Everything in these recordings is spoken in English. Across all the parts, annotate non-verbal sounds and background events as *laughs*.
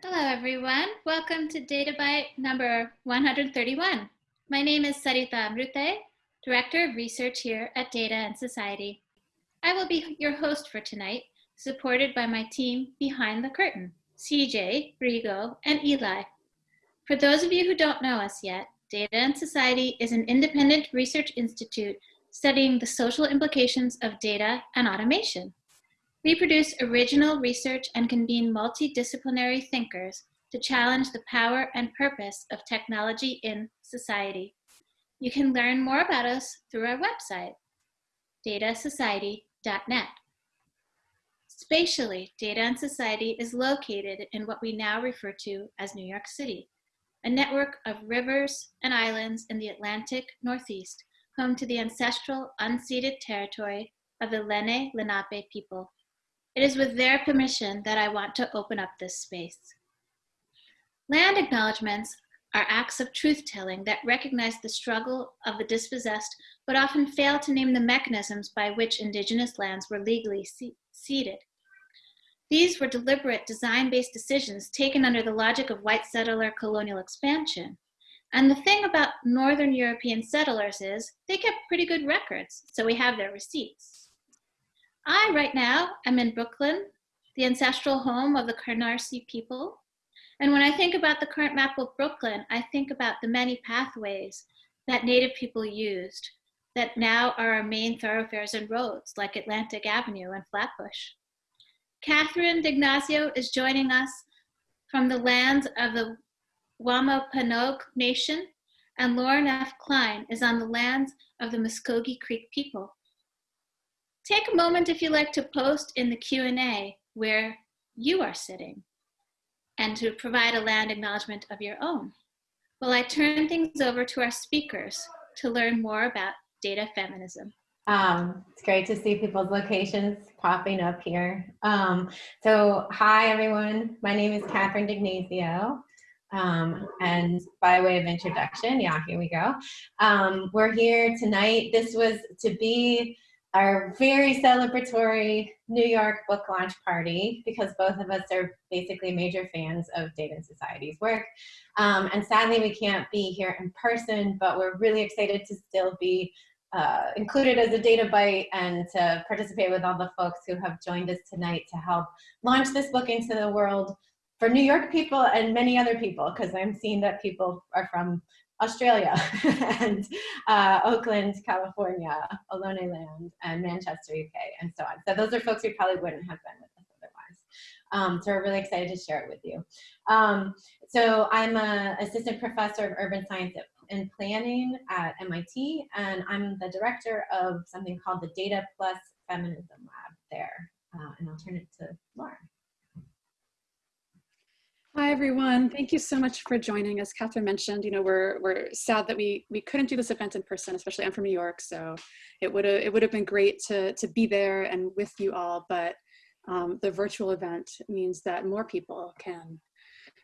Hello, everyone. Welcome to Data Byte number 131. My name is Sarita Amrute, Director of Research here at Data and Society. I will be your host for tonight, supported by my team behind the curtain, CJ, Rigo, and Eli. For those of you who don't know us yet, Data and Society is an independent research institute studying the social implications of data and automation. We produce original research and convene multidisciplinary thinkers to challenge the power and purpose of technology in society. You can learn more about us through our website, datasociety.net. Spatially, Data and Society is located in what we now refer to as New York City, a network of rivers and islands in the Atlantic Northeast, home to the ancestral unceded territory of the Lenni Lenape people. It is with their permission that I want to open up this space. Land acknowledgements are acts of truth-telling that recognize the struggle of the dispossessed, but often fail to name the mechanisms by which indigenous lands were legally ceded. These were deliberate design-based decisions taken under the logic of white settler colonial expansion. And the thing about Northern European settlers is they kept pretty good records, so we have their receipts. I, right now, am in Brooklyn, the ancestral home of the Canarsie people. And when I think about the current map of Brooklyn, I think about the many pathways that Native people used that now are our main thoroughfares and roads, like Atlantic Avenue and Flatbush. Catherine D'Ignazio is joining us from the lands of the Wampanoag Nation, and Lauren F. Klein is on the lands of the Muskogee Creek people. Take a moment if you like to post in the Q&A where you are sitting and to provide a land acknowledgement of your own. While I turn things over to our speakers to learn more about data feminism. Um, it's great to see people's locations popping up here. Um, so hi everyone, my name is Catherine D'Ignazio. Um, and by way of introduction, yeah, here we go. Um, we're here tonight. This was to be our very celebratory New York book launch party because both of us are basically major fans of Data and Society's work. Um, and sadly, we can't be here in person, but we're really excited to still be uh, included as a data byte and to participate with all the folks who have joined us tonight to help launch this book into the world for New York people and many other people, because I'm seeing that people are from Australia *laughs* and uh, Oakland, California, Ohlone Land, and Manchester, UK, and so on. So those are folks who probably wouldn't have been with us otherwise. Um, so we're really excited to share it with you. Um, so I'm an assistant professor of urban science and planning at MIT, and I'm the director of something called the Data Plus Feminism Lab there. Uh, and I'll turn it to Lauren. Hi, everyone. Thank you so much for joining. As Catherine mentioned, you know, we're, we're sad that we, we couldn't do this event in person, especially I'm from New York, so it would have it would have been great to, to be there and with you all, but um, the virtual event means that more people can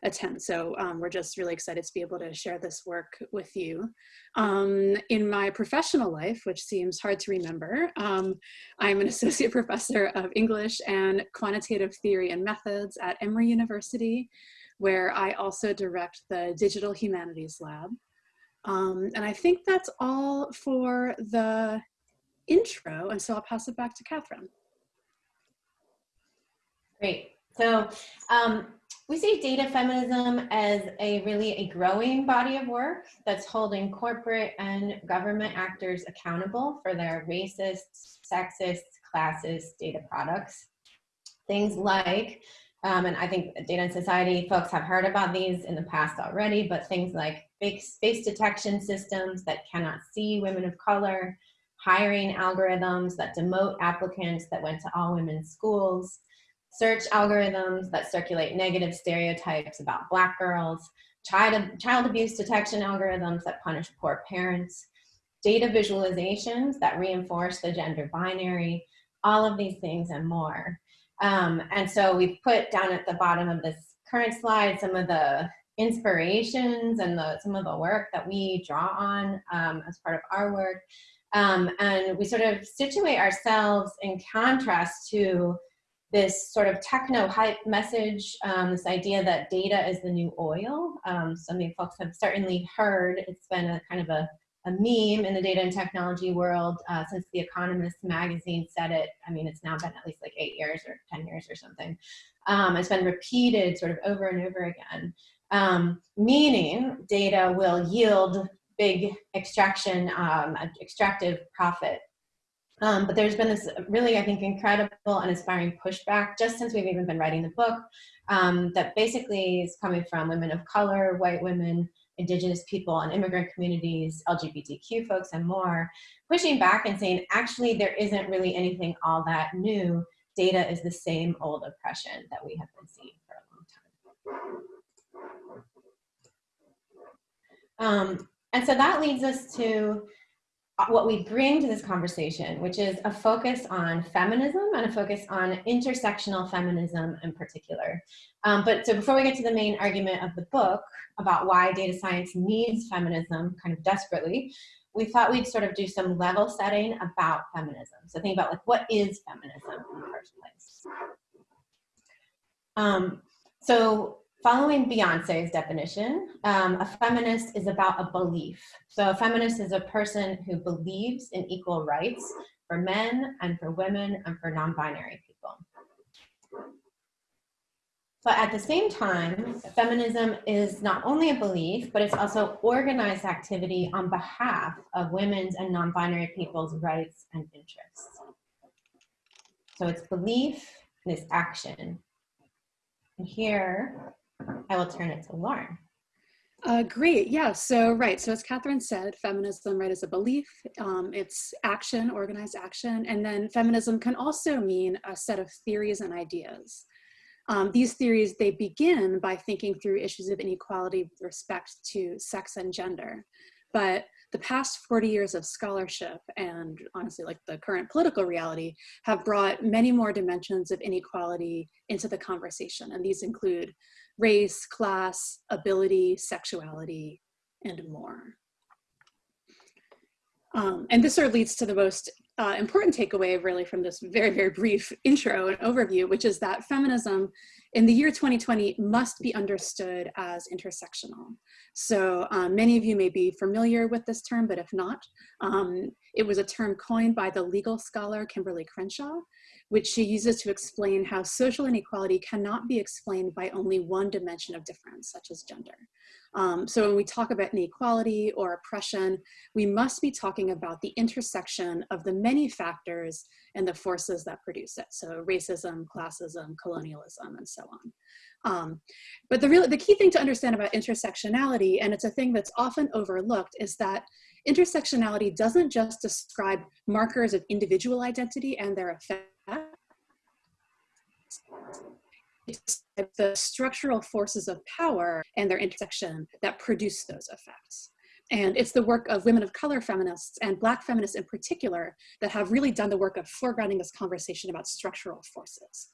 attend. So um, we're just really excited to be able to share this work with you. Um, in my professional life, which seems hard to remember, um, I'm an *laughs* associate professor of English and quantitative theory and methods at Emory University where I also direct the Digital Humanities Lab. Um, and I think that's all for the intro, and so I'll pass it back to Catherine. Great. So um, we see data feminism as a really a growing body of work that's holding corporate and government actors accountable for their racist, sexist, classist data products. Things like um, and I think Data and Society folks have heard about these in the past already, but things like fake face detection systems that cannot see women of color, hiring algorithms that demote applicants that went to all women schools, search algorithms that circulate negative stereotypes about black girls, child, child abuse detection algorithms that punish poor parents, data visualizations that reinforce the gender binary, all of these things and more. Um, and so we've put down at the bottom of this current slide some of the inspirations and the, some of the work that we draw on um, as part of our work. Um, and we sort of situate ourselves in contrast to this sort of techno hype message, um, this idea that data is the new oil. Um, some of you folks have certainly heard, it's been a kind of a, a meme in the data and technology world uh, since The Economist magazine said it. I mean, it's now been at least like eight years or 10 years or something. Um, it's been repeated sort of over and over again, um, meaning data will yield big extraction, um, extractive profit um, but there's been this really, I think, incredible and inspiring pushback just since we've even been writing the book um, that basically is coming from women of color, white women, indigenous people and immigrant communities, LGBTQ folks and more, pushing back and saying, actually, there isn't really anything all that new. Data is the same old oppression that we have been seeing for a long time. Um, and so that leads us to what we bring to this conversation, which is a focus on feminism and a focus on intersectional feminism in particular. Um, but so before we get to the main argument of the book about why data science needs feminism kind of desperately, we thought we'd sort of do some level setting about feminism. So think about like, what is feminism in the first place? Um, so Following Beyonce's definition, um, a feminist is about a belief. So a feminist is a person who believes in equal rights for men and for women and for non-binary people. But at the same time, feminism is not only a belief, but it's also organized activity on behalf of women's and non-binary people's rights and interests. So it's belief and it's action. And here, I will turn it to Lauren. Uh, great, yeah, so right, so as Catherine said, feminism, right, is a belief, um, it's action, organized action, and then feminism can also mean a set of theories and ideas. Um, these theories, they begin by thinking through issues of inequality with respect to sex and gender, but the past 40 years of scholarship and honestly like the current political reality have brought many more dimensions of inequality into the conversation. And these include race, class, ability, sexuality, and more. Um, and this sort of leads to the most uh, important takeaway really from this very, very brief *laughs* intro and overview, which is that feminism in the year 2020 must be understood as intersectional. So um, many of you may be familiar with this term, but if not, um, it was a term coined by the legal scholar Kimberly Crenshaw, which she uses to explain how social inequality cannot be explained by only one dimension of difference, such as gender. Um, so when we talk about inequality or oppression, we must be talking about the intersection of the many factors and the forces that produce it. So racism, classism, colonialism, and so on. Um, but the, real, the key thing to understand about intersectionality, and it's a thing that's often overlooked, is that intersectionality doesn't just describe markers of individual identity and their effects the structural forces of power and their intersection that produce those effects. And it's the work of women of color feminists and black feminists in particular that have really done the work of foregrounding this conversation about structural forces.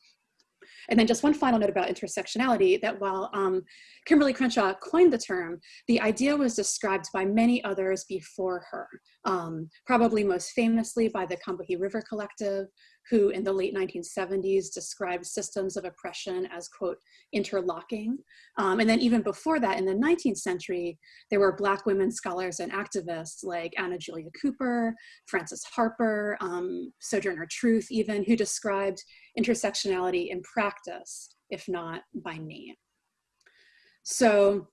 And then just one final note about intersectionality, that while um, Kimberly Crenshaw coined the term, the idea was described by many others before her, um, probably most famously by the Combahee River Collective, who in the late 1970s described systems of oppression as, quote, interlocking. Um, and then even before that, in the 19th century, there were Black women scholars and activists like Anna Julia Cooper, Frances Harper, um, Sojourner Truth even, who described intersectionality in practice, if not by name. So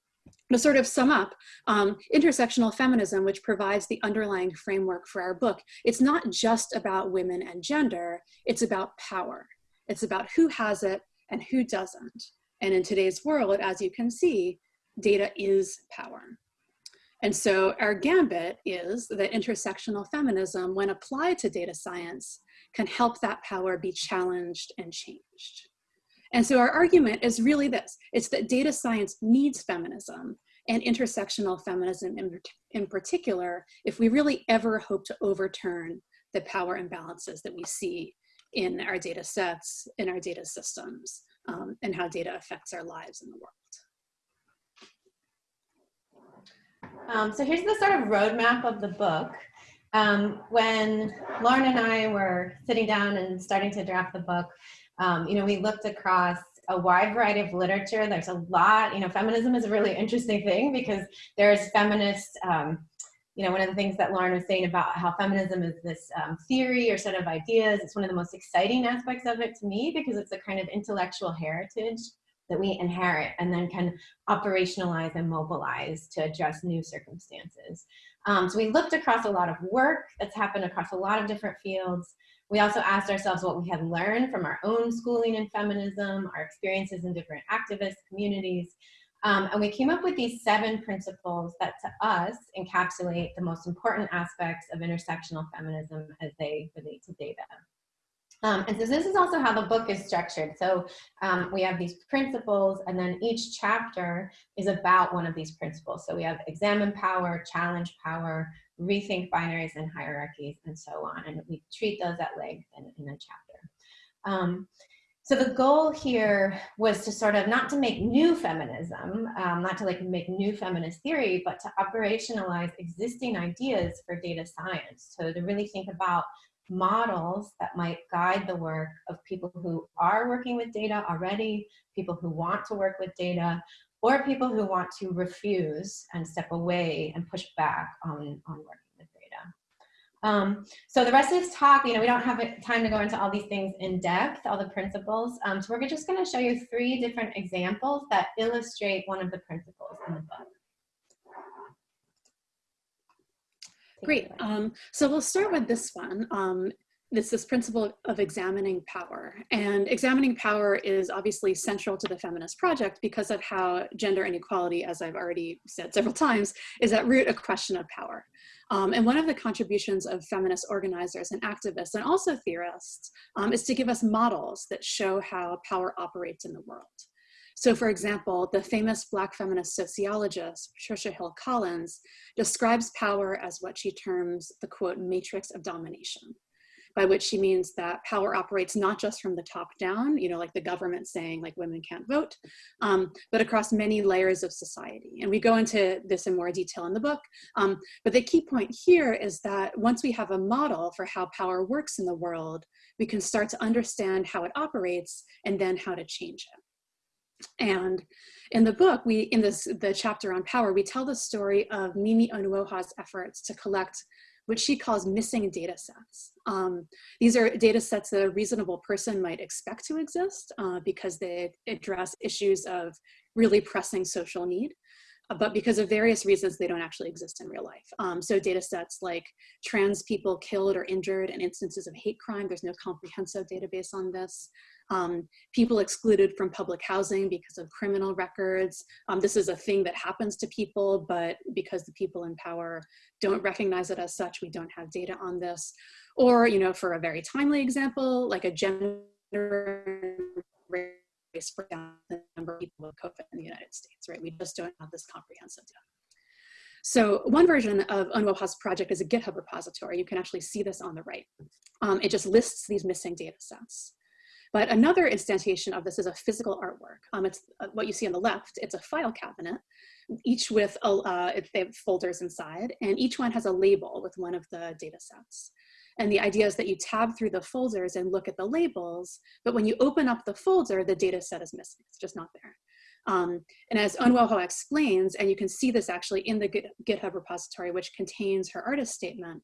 to sort of sum up, um, intersectional feminism, which provides the underlying framework for our book, it's not just about women and gender, it's about power. It's about who has it and who doesn't. And in today's world, as you can see, data is power. And so our gambit is that intersectional feminism, when applied to data science, can help that power be challenged and changed. And so our argument is really this, it's that data science needs feminism and intersectional feminism in, in particular, if we really ever hope to overturn the power imbalances that we see in our data sets, in our data systems, um, and how data affects our lives in the world. Um, so here's the sort of roadmap of the book. um, when Lauren and I were sitting down and starting to draft the book, um, you know, we looked across a wide variety of literature. There's a lot, you know, feminism is a really interesting thing because there's feminist, um, you know, one of the things that Lauren was saying about how feminism is this um, theory or set of ideas, it's one of the most exciting aspects of it to me because it's a kind of intellectual heritage that we inherit and then can operationalize and mobilize to address new circumstances. Um, so we looked across a lot of work that's happened across a lot of different fields. We also asked ourselves what we had learned from our own schooling in feminism, our experiences in different activist communities, um, and we came up with these seven principles that to us encapsulate the most important aspects of intersectional feminism as they relate to data. Um, and so this is also how the book is structured. So um, we have these principles and then each chapter is about one of these principles. So we have examine power, challenge power, rethink binaries and hierarchies and so on. And we treat those at length in, in a chapter. Um, so the goal here was to sort of not to make new feminism, um, not to like make new feminist theory, but to operationalize existing ideas for data science. So to really think about models that might guide the work of people who are working with data already, people who want to work with data, or people who want to refuse and step away and push back on, on working with data. Um, so the rest of this talk, you know, we don't have time to go into all these things in depth, all the principles. Um, so we're just going to show you three different examples that illustrate one of the principles in the book. Great. Um, so we'll start with this one. Um, this this principle of examining power. And examining power is obviously central to the feminist project because of how gender inequality, as I've already said several *laughs* times, is at root a question of power. Um, and one of the contributions of feminist organizers and activists and also theorists um, is to give us models that show how power operates in the world. So for example, the famous Black feminist sociologist, Patricia Hill Collins, describes power as what she terms the quote, matrix of domination, by which she means that power operates not just from the top down, you know, like the government saying like women can't vote, um, but across many layers of society. And we go into this in more detail in the book, um, but the key point here is that once we have a model for how power works in the world, we can start to understand how it operates and then how to change it. And in the book, we in this the chapter on power, we tell the story of Mimi Onuoha's efforts to collect what she calls missing data sets. Um, these are data sets that a reasonable person might expect to exist uh, because they address issues of really pressing social need. Uh, but because of various reasons, they don't actually exist in real life. Um, so data sets like trans people killed or injured and instances of hate crime, there's no comprehensive database on this um, people excluded from public housing because of criminal records. Um, this is a thing that happens to people, but because the people in power don't recognize it as such, we don't have data on this. Or, you know, for a very timely example, like a gender race breakdown the number of people with COVID in the United States, right? We just don't have this comprehensive data. So one version of Onuoha's project is a GitHub repository. You can actually see this on the right. Um, it just lists these missing data sets. But another instantiation of this is a physical artwork. Um, it's uh, what you see on the left. It's a file cabinet, each with a, uh, they have folders inside, and each one has a label with one of the data sets. And the idea is that you tab through the folders and look at the labels, but when you open up the folder, the data set is missing. It's just not there. Um, and as Onuoha explains, and you can see this actually in the GitHub repository, which contains her artist statement,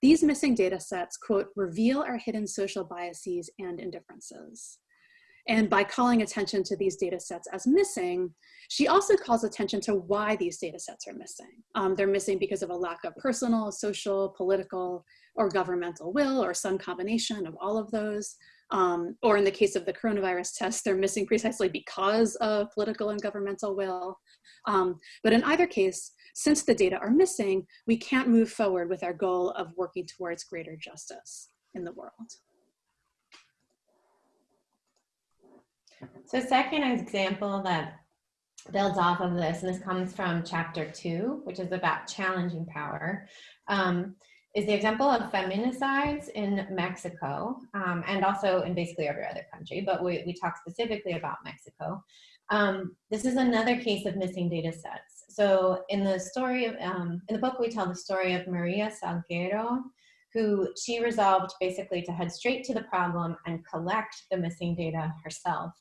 these missing data sets, quote, reveal our hidden social biases and indifferences. And by calling attention to these data sets as missing, she also calls attention to why these data sets are missing. Um, they're missing because of a lack of personal, social, political, or governmental will, or some combination of all of those. Um, or in the case of the coronavirus test, they're missing precisely because of political and governmental will. Um, but in either case, since the data are missing, we can't move forward with our goal of working towards greater justice in the world. So second example that builds off of this, and this comes from chapter two, which is about challenging power. Um, is the example of feminicides in Mexico um, and also in basically every other country, but we, we talk specifically about Mexico. Um, this is another case of missing data sets. So in the story of, um, in the book, we tell the story of Maria Salguero, who she resolved basically to head straight to the problem and collect the missing data herself.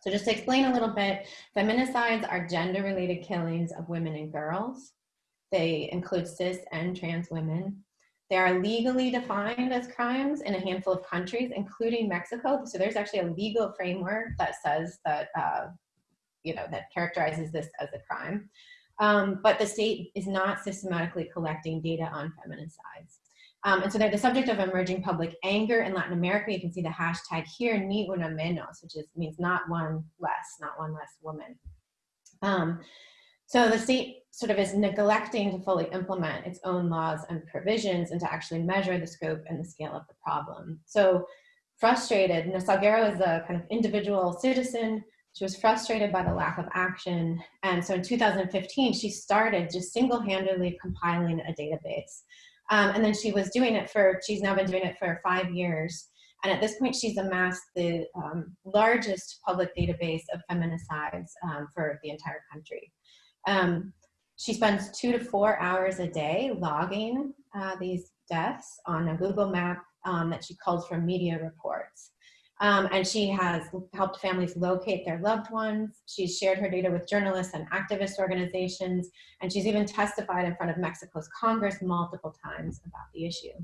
So just to explain a little bit, feminicides are gender-related killings of women and girls. They include cis and trans women. They are legally defined as crimes in a handful of countries, including Mexico. So there's actually a legal framework that says that, uh, you know, that characterizes this as a crime. Um, but the state is not systematically collecting data on feminicides. Um, and so they're the subject of emerging public anger in Latin America. You can see the hashtag here, ni una menos, which is, means not one less, not one less woman. Um, so the state sort of is neglecting to fully implement its own laws and provisions and to actually measure the scope and the scale of the problem. So frustrated, Salguero is a kind of individual citizen. She was frustrated by the lack of action. And so in 2015, she started just single-handedly compiling a database. Um, and then she was doing it for, she's now been doing it for five years. And at this point, she's amassed the um, largest public database of feminicides um, for the entire country. Um, she spends two to four hours a day logging uh, these deaths on a Google map um, that she calls from media reports. Um, and she has helped families locate their loved ones. She's shared her data with journalists and activist organizations, and she's even testified in front of Mexico's Congress multiple times about the issue.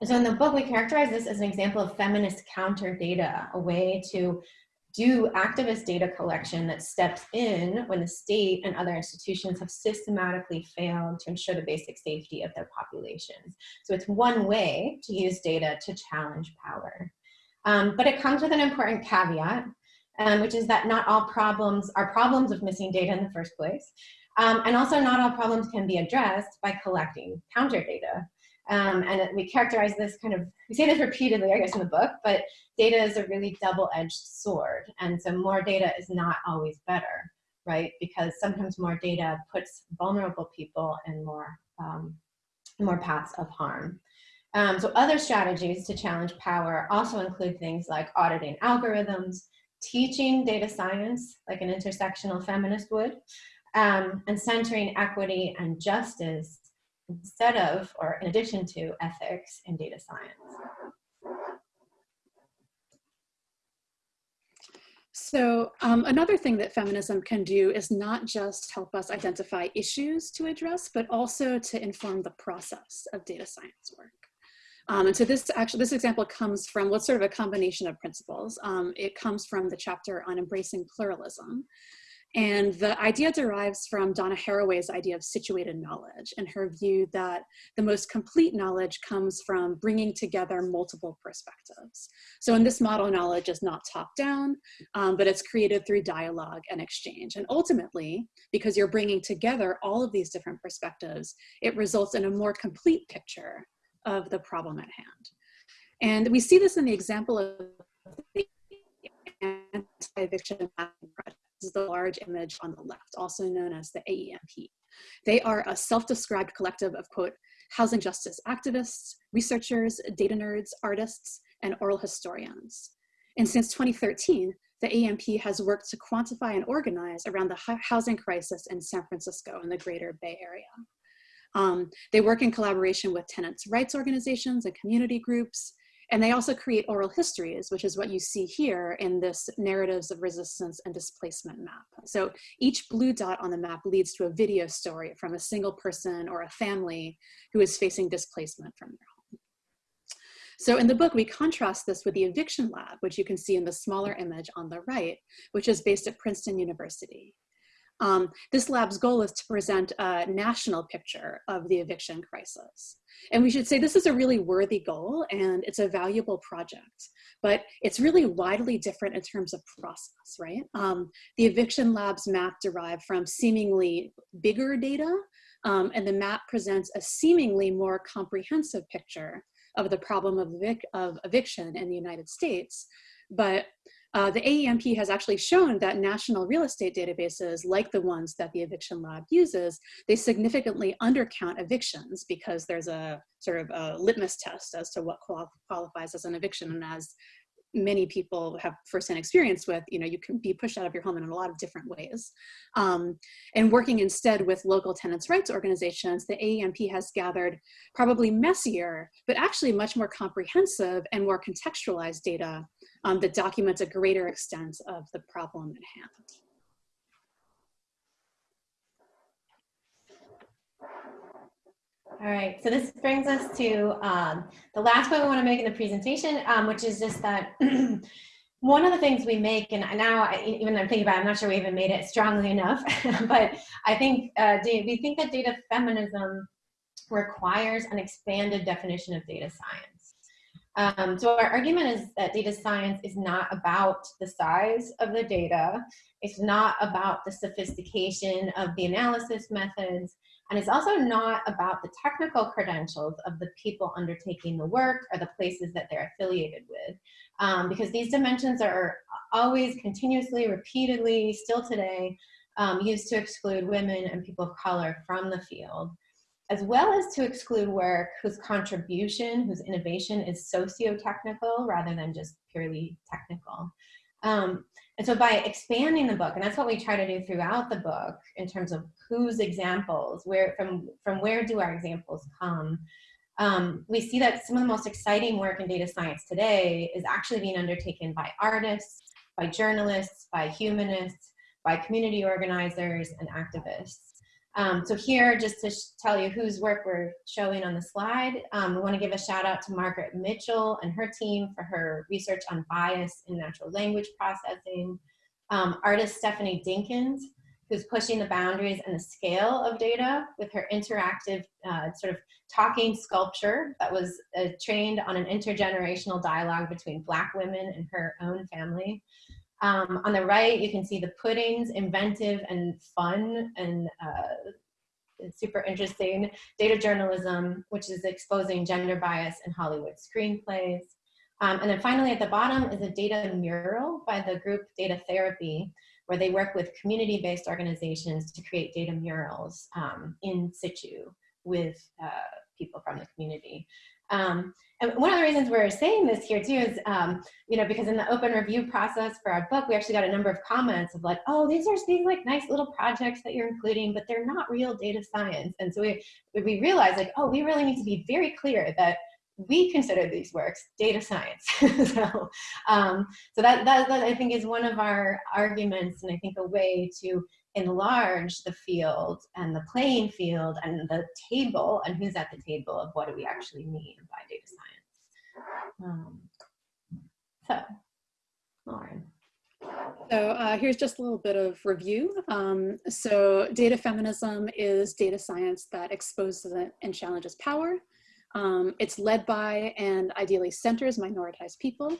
And so in the book, we characterize this as an example of feminist counter data, a way to do activist data collection that steps in when the state and other institutions have systematically failed to ensure the basic safety of their populations. So it's one way to use data to challenge power. Um, but it comes with an important caveat, um, which is that not all problems are problems of missing data in the first place. Um, and also not all problems can be addressed by collecting counter data. Um, and we characterize this kind of, we say this repeatedly, I guess, in the book, but data is a really double-edged sword. And so more data is not always better, right? Because sometimes more data puts vulnerable people in more, um, more paths of harm. Um, so other strategies to challenge power also include things like auditing algorithms, teaching data science like an intersectional feminist would, um, and centering equity and justice instead of or in addition to ethics in data science. So um, another thing that feminism can do is not just help us identify issues to address, but also to inform the process of data science work. Um, and so this actually, this example comes from what's sort of a combination of principles. Um, it comes from the chapter on embracing pluralism. And the idea derives from Donna Haraway's idea of situated knowledge and her view that the most complete knowledge comes from bringing together multiple perspectives. So in this model, knowledge is not top down, um, but it's created through dialogue and exchange. And ultimately, because you're bringing together all of these different perspectives, it results in a more complete picture of the problem at hand. And we see this in the example of the anti-eviction project. This is the large image on the left, also known as the AEMP. They are a self-described collective of, quote, housing justice activists, researchers, data nerds, artists, and oral historians. And since 2013, the AEMP has worked to quantify and organize around the housing crisis in San Francisco and the greater Bay Area. Um, they work in collaboration with tenants' rights organizations and community groups, and they also create oral histories, which is what you see here in this narratives of resistance and displacement map. So each blue dot on the map leads to a video story from a single person or a family who is facing displacement from their home. So in the book, we contrast this with the eviction lab, which you can see in the smaller image on the right, which is based at Princeton University. Um, this lab's goal is to present a national picture of the eviction crisis. And we should say this is a really worthy goal and it's a valuable project, but it's really widely different in terms of process, right? Um, the eviction lab's map derived from seemingly bigger data um, and the map presents a seemingly more comprehensive picture of the problem of, evic of eviction in the United States. But uh, the AEMP has actually shown that national real estate databases, like the ones that the Eviction Lab uses, they significantly undercount evictions because there's a sort of a litmus test as to what qual qualifies as an eviction. And as many people have firsthand experience with, you know, you can be pushed out of your home in a lot of different ways. Um, and working instead with local tenants' rights organizations, the AEMP has gathered probably messier, but actually much more comprehensive and more contextualized data um, that documents a greater extent of the problem at hand. All right, so this brings us to um, the last point we want to make in the presentation, um, which is just that *clears throat* one of the things we make, and now I, even I'm thinking about it, I'm not sure we even made it strongly enough, *laughs* but I think uh, we think that data feminism requires an expanded definition of data science. Um, so our argument is that data science is not about the size of the data. It's not about the sophistication of the analysis methods. And it's also not about the technical credentials of the people undertaking the work or the places that they're affiliated with. Um, because these dimensions are always continuously, repeatedly, still today, um, used to exclude women and people of color from the field, as well as to exclude work whose contribution, whose innovation is socio-technical rather than just purely technical. Um, and so by expanding the book, and that's what we try to do throughout the book in terms of whose examples, where from, from where do our examples come, um, we see that some of the most exciting work in data science today is actually being undertaken by artists, by journalists, by humanists, by community organizers and activists. Um, so here, just to tell you whose work we're showing on the slide, um, we want to give a shout out to Margaret Mitchell and her team for her research on bias in natural language processing. Um, artist Stephanie Dinkins, who's pushing the boundaries and the scale of data with her interactive uh, sort of talking sculpture that was uh, trained on an intergenerational dialogue between Black women and her own family. Um, on the right, you can see the puddings, inventive and fun and uh, super interesting data journalism, which is exposing gender bias in Hollywood screenplays. Um, and then finally at the bottom is a data mural by the group Data Therapy, where they work with community-based organizations to create data murals um, in situ with uh, people from the community. Um, and one of the reasons we're saying this here too is, um, you know, because in the open review process for our book, we actually got a number of comments of like, oh, these are these like nice little projects that you're including, but they're not real data science. And so we, we realized like, oh, we really need to be very clear that we consider these works data science. *laughs* so, um, so that, that, that I think is one of our arguments and I think a way to enlarge the field and the playing field and the table and who's at the table of what do we actually mean by data science. Um, so, Lauren. So uh, here's just a little bit of review. Um, so data feminism is data science that exposes and challenges power. Um, it's led by and ideally centers minoritized people.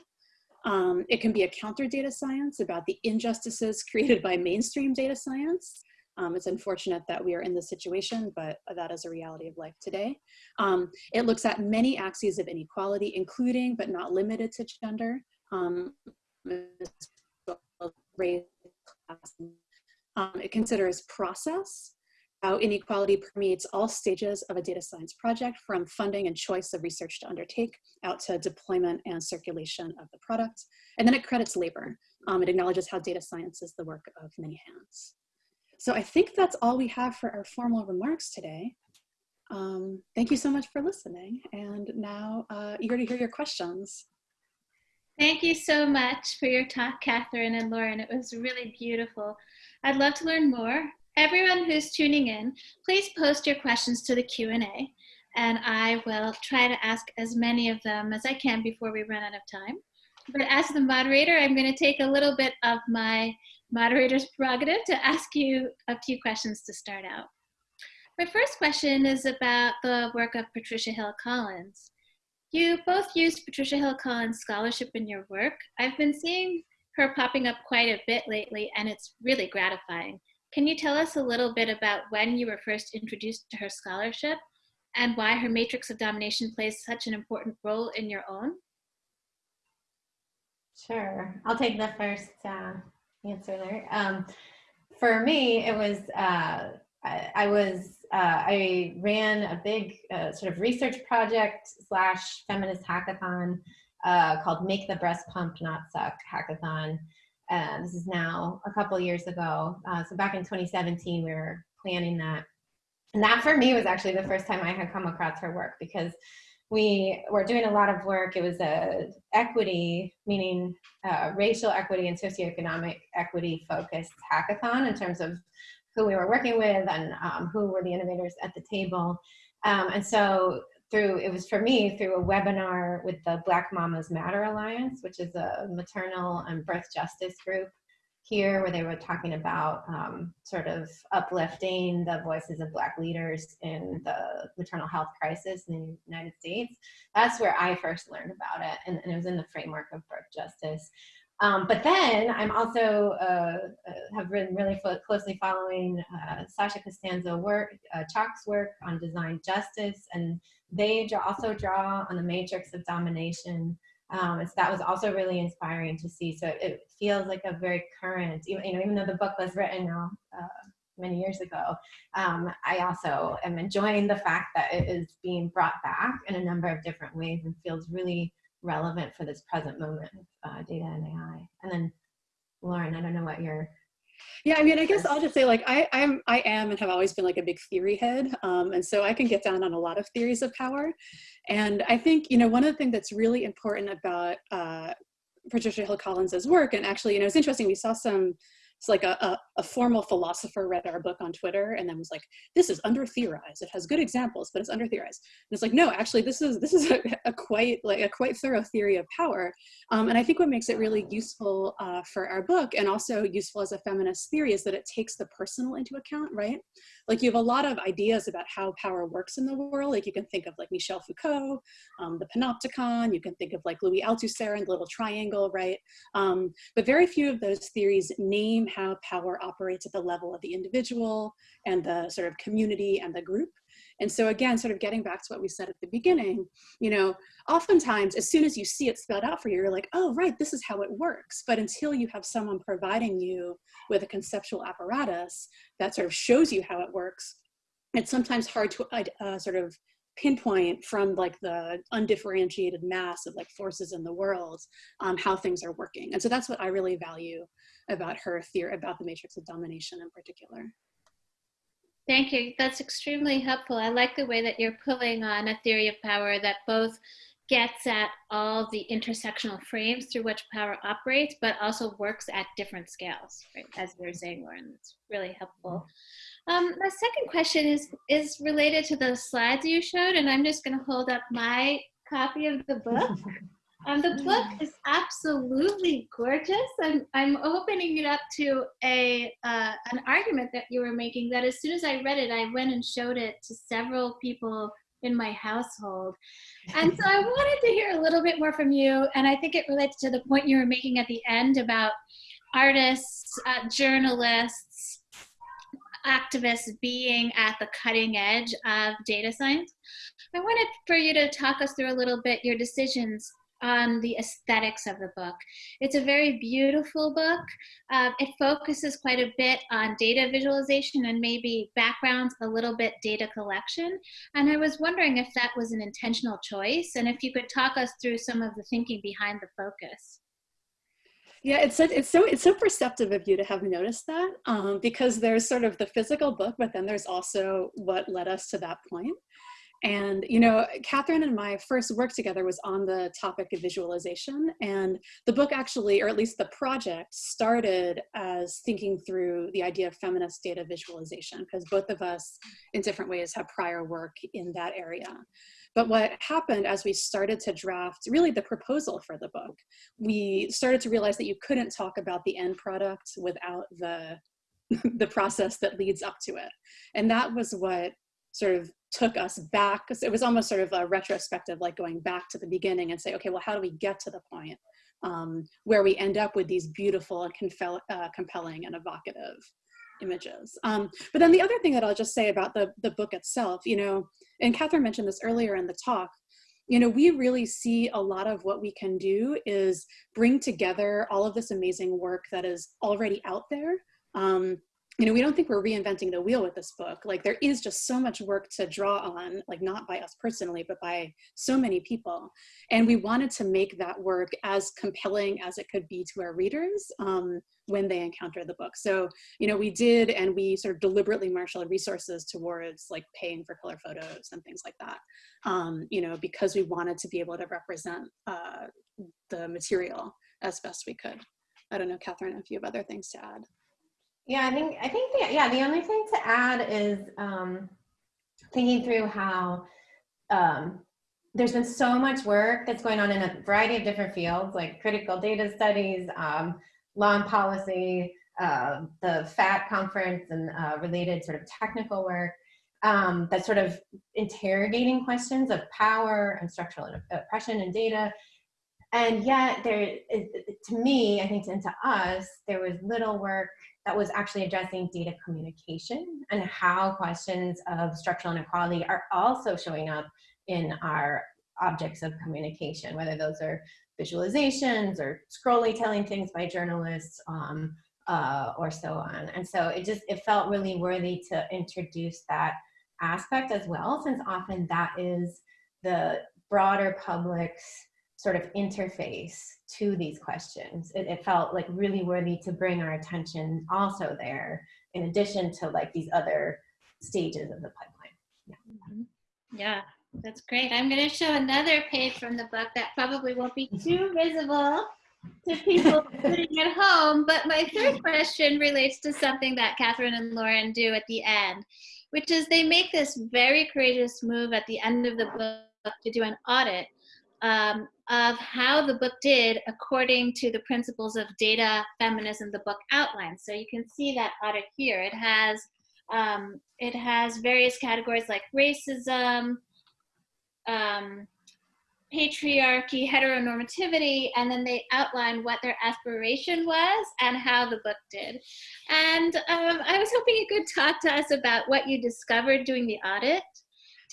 Um, it can be a counter data science about the injustices *laughs* created by mainstream data science. Um, it's unfortunate that we are in this situation, but that is a reality of life today. Um, it looks at many axes of inequality, including but not limited to gender, um, race, class. Um, it considers process, how inequality permeates all stages of a data science project from funding and choice of research to undertake out to deployment and circulation of the product. And then it credits labor. Um, it acknowledges how data science is the work of many hands. So I think that's all we have for our formal remarks today. Um, thank you so much for listening. And now uh, eager to hear your questions. Thank you so much for your talk, Catherine and Lauren. It was really beautiful. I'd love to learn more everyone who's tuning in, please post your questions to the Q&A and I will try to ask as many of them as I can before we run out of time. But as the moderator, I'm going to take a little bit of my moderator's prerogative to ask you a few questions to start out. My first question is about the work of Patricia Hill Collins. You both used Patricia Hill Collins scholarship in your work. I've been seeing her popping up quite a bit lately and it's really gratifying. Can you tell us a little bit about when you were first introduced to her scholarship and why her matrix of domination plays such an important role in your own? Sure, I'll take the first uh, answer there. Um, for me, it was, uh, I, I, was, uh, I ran a big uh, sort of research project slash feminist hackathon uh, called Make the Breast Pump Not Suck Hackathon. Uh, this is now a couple years ago. Uh, so back in 2017, we were planning that. And that for me was actually the first time I had come across her work because we were doing a lot of work. It was a equity, meaning uh, racial equity and socioeconomic equity focused hackathon in terms of who we were working with and um, who were the innovators at the table. Um, and so through, it was for me through a webinar with the Black Mamas Matter Alliance, which is a maternal and birth justice group here where they were talking about um, sort of uplifting the voices of black leaders in the maternal health crisis in the United States. That's where I first learned about it and, and it was in the framework of birth justice. Um, but then I'm also uh, uh, have been really closely following uh, Sasha Costanza work, uh, Chock's work on design justice, and they also draw on the matrix of domination. Um, so that was also really inspiring to see. So it feels like a very current, even, you know, even though the book was written uh, many years ago, um, I also am enjoying the fact that it is being brought back in a number of different ways and feels really relevant for this present moment with uh, data and AI. And then Lauren, I don't know what your yeah, I mean, I guess I'll just say like I, I'm, I am and have always been like a big theory head, um, and so I can get down on a lot of theories of power. And I think you know one of the things that's really important about uh, Patricia Hill Collins's work, and actually, you know, it's interesting. We saw some it's like a, a, a, formal philosopher read our book on Twitter and then was like, this is under theorized. It has good examples, but it's under theorized. And it's like, no, actually, this is this is a, a quite like a quite thorough theory of power. Um, and I think what makes it really useful uh, for our book and also useful as a feminist theory is that it takes the personal into account, right? Like you have a lot of ideas about how power works in the world. Like you can think of like Michel Foucault, um, the Panopticon. You can think of like Louis Althusser and the Little Triangle, right? Um, but very few of those theories name how power operates at the level of the individual and the sort of community and the group. And so again, sort of getting back to what we said at the beginning, you know, oftentimes as soon as you see it spelled out for you, you're like, oh, right, this is how it works. But until you have someone providing you with a conceptual apparatus that sort of shows you how it works, it's sometimes hard to uh, sort of pinpoint from like the undifferentiated mass of like forces in the world um, how things are working. And so that's what I really value about her theory, about the matrix of domination in particular. Thank you. That's extremely helpful. I like the way that you're pulling on a theory of power that both gets at all the intersectional frames through which power operates, but also works at different scales, right? As you were saying, Lauren, it's really helpful. Um, my second question is, is related to the slides you showed, and I'm just gonna hold up my copy of the book. *laughs* Um, the book is absolutely gorgeous. I'm, I'm opening it up to a uh, an argument that you were making that as soon as I read it, I went and showed it to several people in my household. And so I *laughs* wanted to hear a little bit more from you. And I think it relates to the point you were making at the end about artists, uh, journalists, activists being at the cutting edge of data science. I wanted for you to talk us through a little bit your decisions on the aesthetics of the book. It's a very beautiful book. Uh, it focuses quite a bit on data visualization and maybe backgrounds, a little bit data collection. And I was wondering if that was an intentional choice and if you could talk us through some of the thinking behind the focus. Yeah, it's so, it's so it's so perceptive of you to have noticed that um, because there's sort of the physical book, but then there's also what led us to that point. And, you know, Catherine and my first work together was on the topic of visualization. And the book actually, or at least the project, started as thinking through the idea of feminist data visualization, because both of us, in different ways, have prior work in that area. But what happened as we started to draft really the proposal for the book, we started to realize that you couldn't talk about the end product without the *laughs* the process that leads up to it. And that was what sort of took us back it was almost sort of a retrospective like going back to the beginning and say okay well how do we get to the point um, where we end up with these beautiful and uh, compelling and evocative images? Um, but then the other thing that i'll just say about the, the book itself you know and catherine mentioned this earlier in the talk you know we really see a lot of what we can do is bring together all of this amazing work that is already out there um, you know, we don't think we're reinventing the wheel with this book. Like there is just so much work to draw on, like not by us personally, but by so many people. And we wanted to make that work as compelling as it could be to our readers um, when they encounter the book. So, you know, we did, and we sort of deliberately marshaled resources towards like paying for color photos and things like that, um, you know, because we wanted to be able to represent uh, the material as best we could. I don't know, Catherine, if you have other things to add. Yeah, I think I think the, yeah the only thing to add is um, thinking through how um, there's been so much work that's going on in a variety of different fields like critical data studies, um, law and policy, uh, the FAT conference and uh, related sort of technical work um, that's sort of interrogating questions of power and structural oppression and data. And yet there, to me, I think, and to us, there was little work that was actually addressing data communication and how questions of structural inequality are also showing up in our objects of communication, whether those are visualizations or scrolly telling things by journalists um, uh, or so on. And so it just, it felt really worthy to introduce that aspect as well, since often that is the broader public's sort of interface to these questions. It, it, felt like really worthy to bring our attention also there, in addition to like these other stages of the pipeline. Yeah, mm-hmm. yeah that's great. I'm going to show another page from the book that probably won't be too *laughs* visible to people *laughs* sitting at home. But my third question relates to something that Catherine and Lauren do at the end, which is they make this very courageous move at the end of the book to do an audit um, of how the book did according to the principles of data feminism the book outlines. So you can see that audit here. It has um, it has various categories like racism, um, patriarchy, heteronormativity, and then they outline what their aspiration was and how the book did. And um, I was hoping you could talk to us about what you discovered doing the audit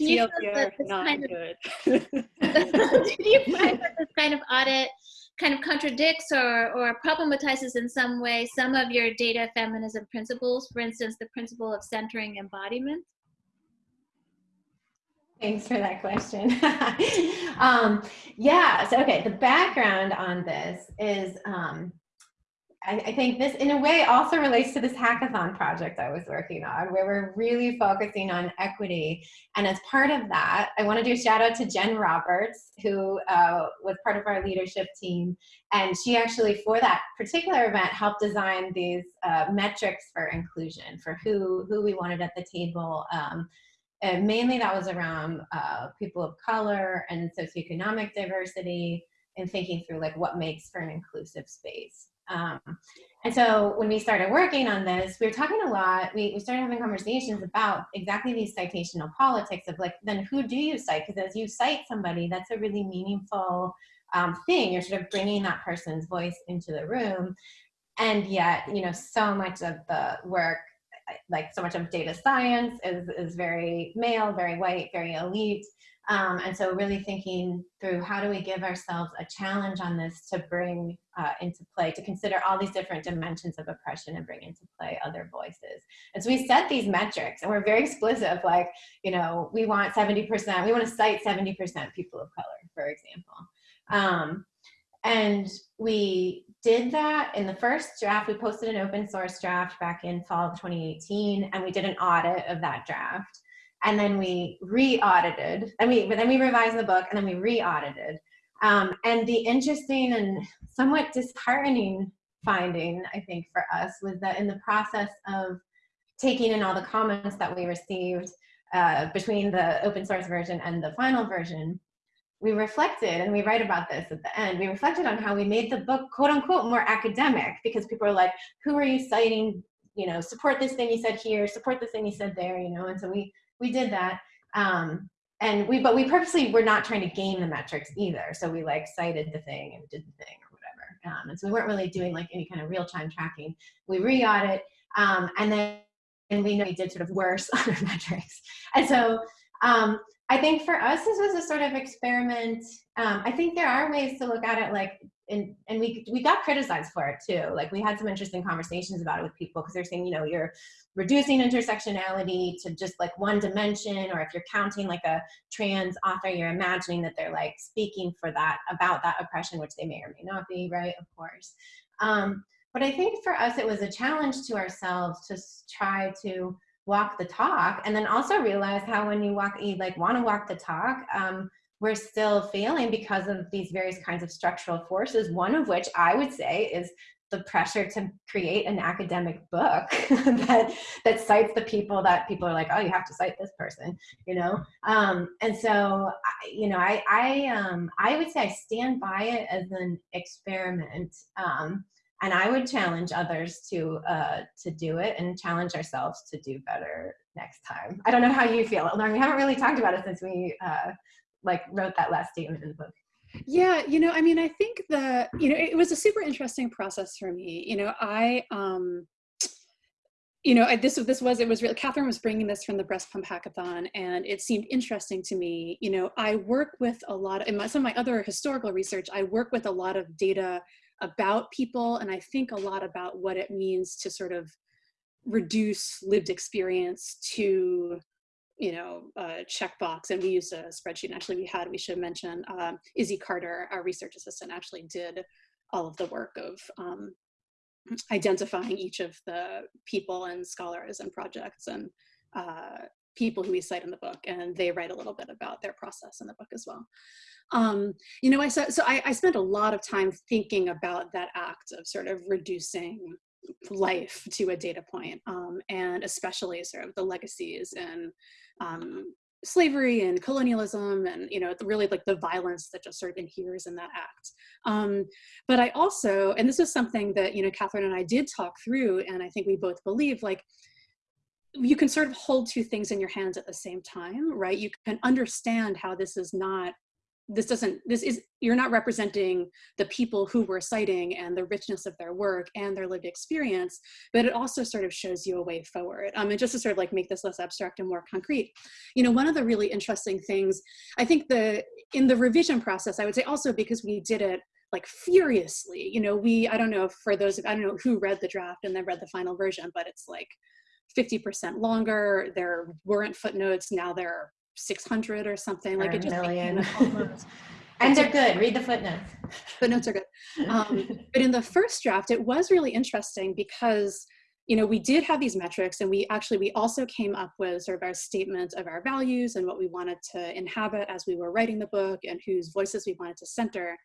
do you feel that this kind. Of, *laughs* do you find that this kind of audit kind of contradicts or, or problematizes in some way some of your data feminism principles, for instance, the principle of centering embodiment? Thanks for that question. *laughs* um, yeah, so okay, the background on this is um, I, I, think this in a way also relates to this hackathon project I was working on where we're really focusing on equity. And as part of that, I want to do a shout out to Jen Roberts, who uh, was part of our leadership team. And she actually, for that particular event, helped design these uh, metrics for inclusion, for who, who we wanted at the table. Um, and mainly that was around uh, people of color and socioeconomic diversity and thinking through like what makes for an inclusive space. Um, and so when we started working on this, we were talking a lot, we, we started having conversations about exactly these citational politics of like, then who do you cite? Because as you cite somebody, that's a really meaningful um, thing. You're sort of bringing that person's voice into the room. And yet, you know, so much of the work, like so much of data science is, is very male, very white, very elite. Um, and so really thinking through how do we give ourselves a challenge on this to bring uh, into play, to consider all these different dimensions of oppression and bring into play other voices. And so we set these metrics and we're very explicit of like, you know, we want 70%, we want to cite 70% people of color, for example. Um, and we did that in the first draft. We posted an open source draft back in fall of 2018, and we did an audit of that draft and then we re-audited and we but then we revised the book and then we re-audited um, and the interesting and somewhat disheartening finding i think for us was that in the process of taking in all the comments that we received uh, between the open source version and the final version we reflected and we write about this at the end we reflected on how we made the book quote unquote more academic because people are like who are you citing you know support this thing you said here support this thing you said there you know and so we we did that. Um, and we, but we purposely were not trying to game the metrics either. So we like cited the thing and did the thing or whatever. Um, and so we weren't really doing like any kind of real time tracking. We re-audit um, and then and we know we did sort of worse *laughs* on our metrics. And so um, I think for us, this was a sort of experiment. Um, I think there are ways to look at it like and and we we got criticized for it too. Like we had some interesting conversations about it with people because they're saying, you know, you're reducing intersectionality to just like one dimension, or if you're counting like a trans author, you're imagining that they're like speaking for that about that oppression, which they may or may not be, right? Of course. Um, but I think for us, it was a challenge to ourselves to try to walk the talk and then also realize how when you walk, you like want to walk the talk, um, we're still failing because of these various kinds of structural forces, one of which I would say is the pressure to create an academic book *laughs* that that cites the people that people are like oh you have to cite this person you know um, and so you know i i um i would say i stand by it as an experiment um, and I would challenge others to uh, to do it and challenge ourselves to do better next time. I don't know how you feel. Lauren. We haven't really talked about it since we uh, like wrote that last statement in the book. Yeah, you know, I mean, I think the you know it was a super interesting process for me. You know, I um, you know, I, this this was it was really Catherine was bringing this from the breast pump hackathon, and it seemed interesting to me. You know, I work with a lot of, in my, some of my other historical research. I work with a lot of data about people and I think a lot about what it means to sort of reduce lived experience to you know, a checkbox, and we used a spreadsheet. Actually, we had, we should mention, um, Izzy Carter, our research assistant, actually did all of the work of um, identifying each of the people and scholars and projects and uh, people who we cite in the book, and they write a little bit about their process in the book as well. Um, you know, I so, so I, I spent a lot of time thinking about that act of sort of reducing life to a data point, um, and especially sort of the legacies and um, slavery and colonialism and you know really like the violence that just sort of inheres in that act. Um, but i also and this is something that you know catherine and i did talk through and i think we both believe like you can sort of hold two things in your hands at the same time right? You can understand how this is not this doesn't this is you're not representing the people who we're citing and the richness of their work and their lived experience but it also sort of shows you a way forward. Um, and just to sort of like make this less abstract and more concrete you know one of the really interesting things i think the in the revision process i would say also because we did it like furiously you know we i don't know for those i don't know who read the draft and then read the final version but it's like 50% longer there weren't footnotes now there 600 or something or like it just million. *laughs* and they're good. Read the footnotes. Footnotes are good. Um, *laughs* but in the first draft it was really interesting because you know we did have these metrics and we actually we also came up with sort of our statement of our values and what we wanted to inhabit as we were writing the book and whose voices we wanted to center.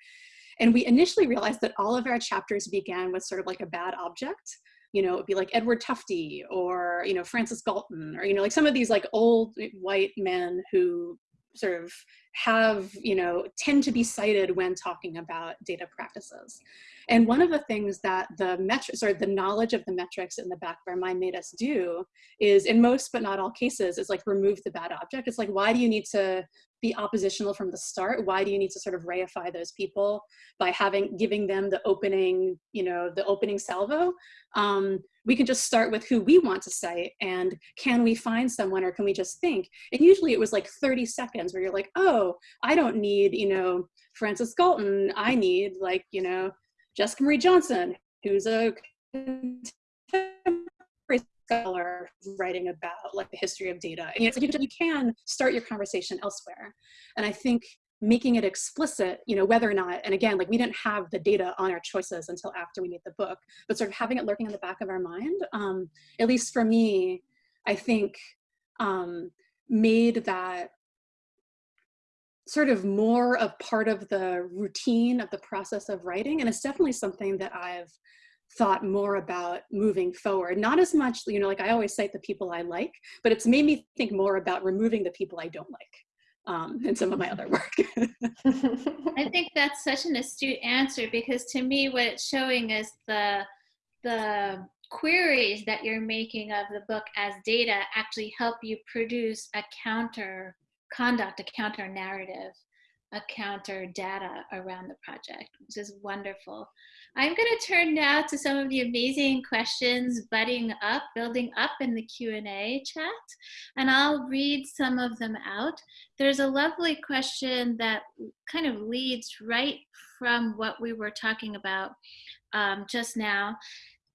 And we initially realized that all of our chapters began with sort of like a bad object you know, it'd be like Edward Tufte or, you know, Francis Galton or, you know, like some of these like old white men who sort of have, you know, tend to be cited when talking about data practices. And one of the things that the metrics or the knowledge of the metrics in the back of our mind made us do is in most but not all cases is like remove the bad object. It's like, why do you need to be oppositional from the start? Why do you need to sort of reify those people by having giving them the opening, you know, the opening salvo? Um, we can just start with who we want to cite and can we find someone or can we just think? And usually it was like 30 seconds where you're like, oh, I don't need, you know, Francis Galton. I need like, you know, Jessica Marie Johnson, who's a scholar writing about like the history of data. And you, you can start your conversation elsewhere. And I think making it explicit, you know, whether or not, and again, like we didn't have the data on our choices until after we made the book, but sort of having it lurking in the back of our mind, um, at least for me, I think um, made that sort of more of part of the routine of the process of writing. And it's definitely something that I've thought more about moving forward. Not as much, you know, like I always cite the people I like, but it's made me think more about removing the people I don't like um, in some of my other work. *laughs* I think that's such an astute answer because to me, what it's showing is the the queries that you're making of the book as data actually help you produce a counter conduct, a counter narrative, counter data around the project, which is wonderful. I'm going to turn now to some of the amazing questions budding up, building up in the Q&A chat, and I'll read some of them out. There's a lovely question that kind of leads right from what we were talking about um, just now.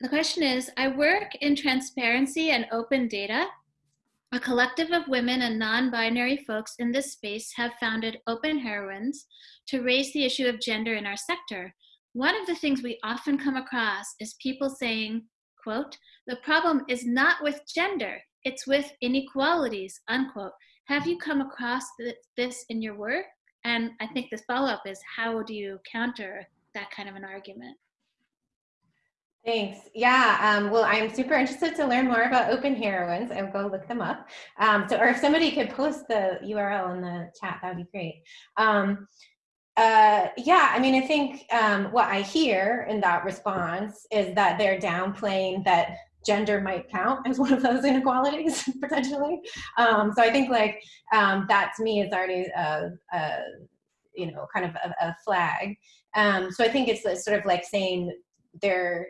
The question is, I work in transparency and open data. A collective of women and non-binary folks in this space have founded Open Heroines to raise the issue of gender in our sector. One of the things we often come across is people saying, quote, the problem is not with gender, it's with inequalities, unquote. Have you come across th this in your work? And I think this follow-up is how do you counter that kind of an argument? Thanks. Yeah, um, well, I'm super interested to learn more about Open Heroines. I'll go look them up. Um, so, or if somebody could post the URL in the chat, that would be great. Um, uh, yeah, I mean, I think um, what I hear in that response is that they're downplaying that gender might count as one of those *laughs* inequalities potentially. Um, so I think like um, that to me is already a, a you know kind of a, a flag. So I think it's sort of like saying there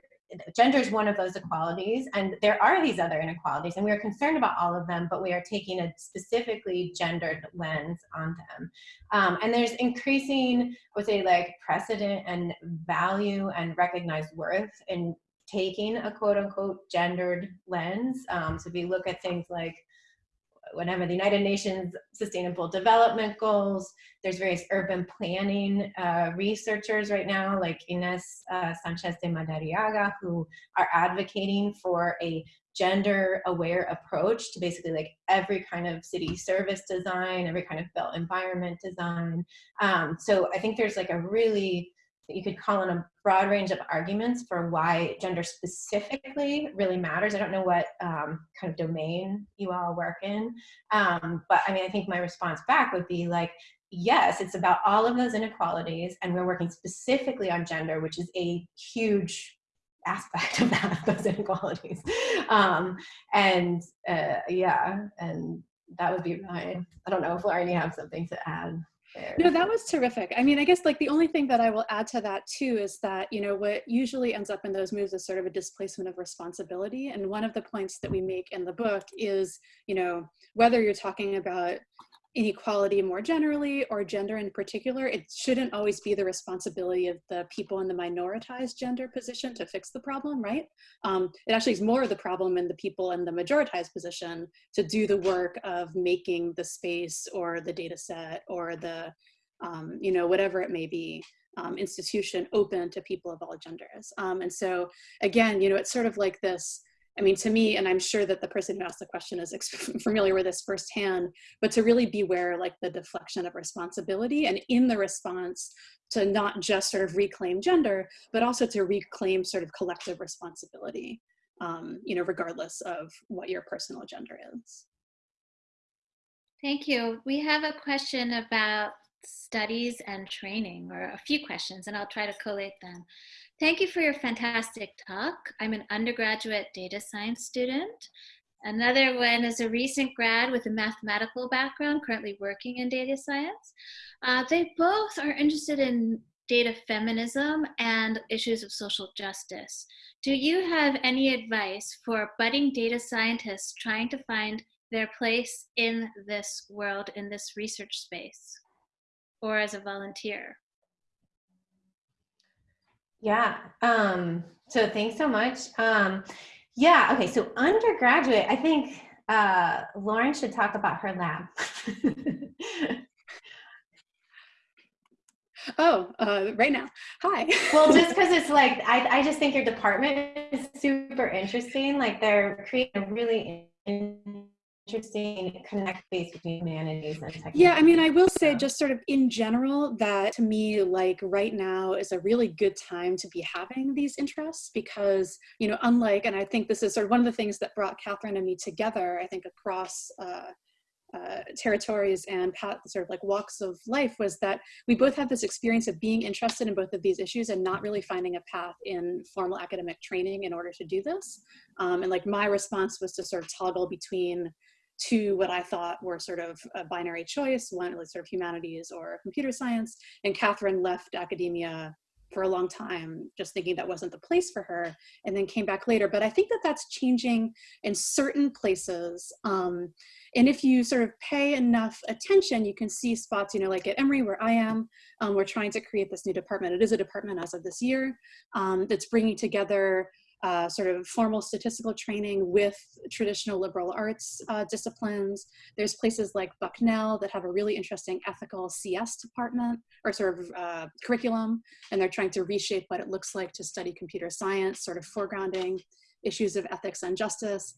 gender is one of those equalities and there are these other inequalities and we are concerned about all of them but we are taking a specifically gendered lens on them. Um, and there's increasing I would say like precedent and value and recognized worth in taking a quote unquote gendered lens. Um, so if you look at things like whatever the United Nations Sustainable Development Goals. There's various urban planning uh, researchers right now, like Ines uh, Sanchez de Madariaga, who are advocating for a gender aware approach to basically like every kind of city service design, every kind of built environment design. Um, so I think there's like a really you could call in a broad range of arguments for why gender specifically really matters. I don't know what um, kind of domain you all work in, um, but I mean, I think my response back would be like, yes, it's about all of those inequalities, and we're working specifically on gender, which is a huge aspect of that, *laughs* those inequalities. Um, and uh, yeah, and that would be my, I don't know if Lauren, you have something to add No, that was terrific. I mean, I guess like the only thing that I will add to that too is that, you know, what usually ends up in those moves is sort of a displacement of responsibility. And one of the points that we make in the book is, you know, whether you're talking about inequality more generally or gender in particular, it shouldn't always be the responsibility of the people in the minoritized gender position to fix the problem, right? Um, it actually is more of the problem in the people in the majoritized position to do the work of making the space or the data set or the, um, you know, whatever it may be. Um, institution open to people of all genders. Um, and so again, you know, it's sort of like this, I mean, to me, and I'm sure that the person who asked the question is *laughs* familiar with this firsthand, but to really beware like the deflection of responsibility and in the response to not just sort of reclaim gender, but also to reclaim sort of collective responsibility, um, you know, regardless of what your personal gender is. Thank you. We have a question about studies and training, or a few questions, and I'll try to collate them. Thank you for your fantastic talk. I'm an undergraduate data science student. Another one is a recent grad with a mathematical background, currently working in data science. Uh, they both are interested in data feminism and issues of social justice. Do you have any advice for budding data scientists trying to find their place in this world, in this research space, or as a volunteer? Yeah. Um, so thanks so much. Um, yeah. Okay. So undergraduate, I think uh, Lauren should talk about her lab. *laughs* oh, uh, right now. Hi. *laughs* well, just because it's like, I, I just think your department is super interesting. Like they're creating a really interesting connect space between humanities and technology. Yeah, I mean, I will say just sort of in general that to me, like right now is a really good time to be having these interests because, you know, unlike, and I think this is sort of one of the things that brought Catherine and me together, I think across uh, uh, territories and path, sort of like walks of life was that we both have this experience of being interested in both of these issues and not really finding a path in formal academic training in order to do this. Um, and like my response was to sort of toggle between to what I thought were sort of a binary choice, one was sort of humanities or computer science, and Catherine left academia for a long time, just thinking that wasn't the place for her, and then came back later. But I think that that's changing in certain places. Um, and if you sort of pay enough attention, you can see spots, you know, like at Emory where I am, um, we're trying to create this new department. It is a department as of this year um, that's bringing together uh, sort of formal statistical training with traditional liberal arts uh, disciplines. There's places like Bucknell that have a really interesting ethical CS department or sort of uh, curriculum, and they're trying to reshape what it looks like to study computer science, sort of foregrounding issues of ethics and justice,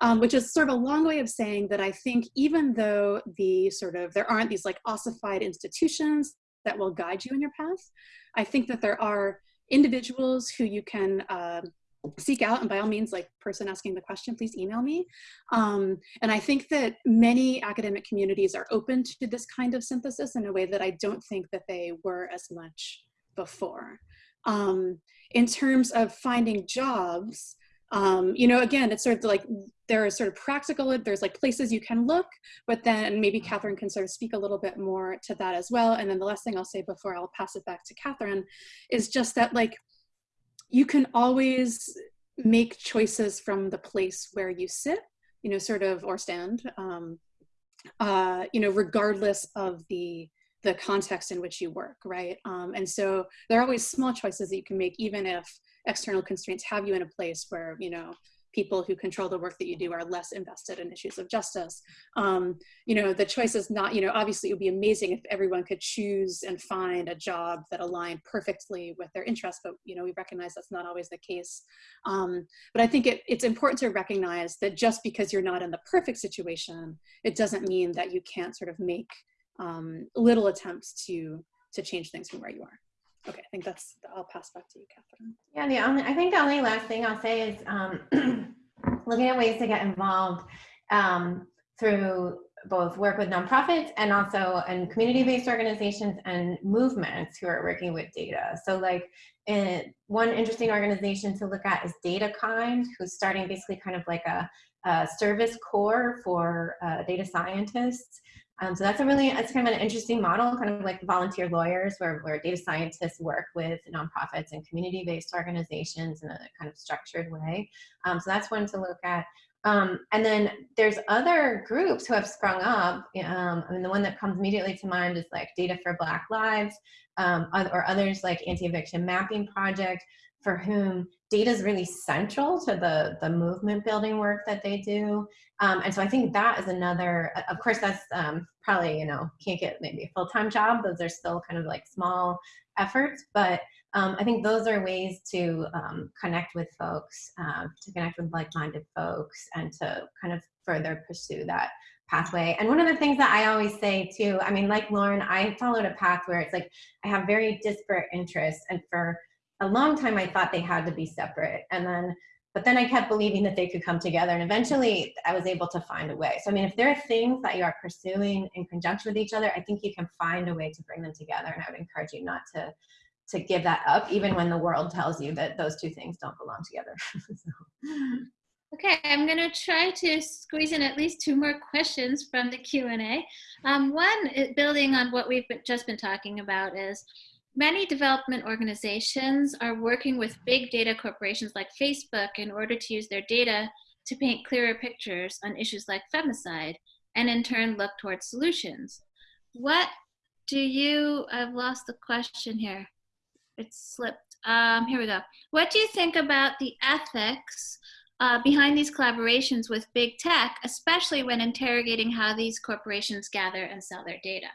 um, which is sort of a long way of saying that I think even though the sort of, there aren't these like ossified institutions that will guide you in your path, I think that there are individuals who you can uh, seek out and by all means like person asking the question please email me. Um, and i think that many academic communities are open to this kind of synthesis in a way that i don't think that they were as much before. Um, in terms of finding jobs um, you know again it's sort of like there are sort of practical there's like places you can look but then maybe catherine can sort of speak a little bit more to that as well. And then the last thing i'll say before i'll pass it back to catherine is just that like you can always make choices from the place where you sit, you know, sort of, or stand, um, uh, you know, regardless of the the context in which you work, right? Um, and so there are always small choices that you can make, even if external constraints have you in a place where, you know, people who control the work that you do are less invested in issues of justice. Um, you know, the choice is not, you know, obviously it would be amazing if everyone could choose and find a job that aligned perfectly with their interests, but, you know, we recognize that's not always the case. Um, but I think it, it's important to recognize that just because you're not in the perfect situation, it doesn't mean that you can't sort of make um, little attempts to, to change things from where you are. Okay, I think that's, I'll pass back to you, Catherine. Yeah, the only, I think the only last thing I'll say is um, *clears throat* looking at ways to get involved um, through both work with nonprofits and also in community-based organizations and movements who are working with data. So like in, one interesting organization to look at is DataKind, who's starting basically kind of like a, a service corps for uh, data scientists um, so that's a really, it's kind of an interesting model, kind of like volunteer lawyers where, where data scientists work with nonprofits and community-based organizations in a kind of structured way. Um, so that's one to look at. Um, and then there's other groups who have sprung up. Um, I mean, the one that comes immediately to mind is like Data for Black Lives um, or others like Anti-Eviction Mapping Project for whom data is really central to the, the movement building work that they do. Um, and so I think that is another, of course, that's um, probably, you know, can't get maybe a full-time job. Those are still kind of like small efforts, but um, I think those are ways to um, connect with folks, uh, to connect with like-minded folks and to kind of further pursue that pathway. And one of the things that I always say too, I mean, like Lauren, I followed a path where it's like, I have very disparate interests and for a long time I thought they had to be separate. And then, but then I kept believing that they could come together and eventually I was able to find a way. So, I mean, if there are things that you are pursuing in conjunction with each other, I think you can find a way to bring them together. And I would encourage you not to, to give that up, even when the world tells you that those two things don't belong together. *laughs* so. Okay, I'm going to try to squeeze in at least two more questions from the Q&A. Um, one, building on what we've been, just been talking about is, Many development organizations are working with big data corporations like Facebook in order to use their data to paint clearer pictures on issues like femicide and in turn look towards solutions. What do you, I've lost the question here. It slipped. Um, here we go. What do you think about the ethics uh, behind these collaborations with big tech, especially when interrogating how these corporations gather and sell their data?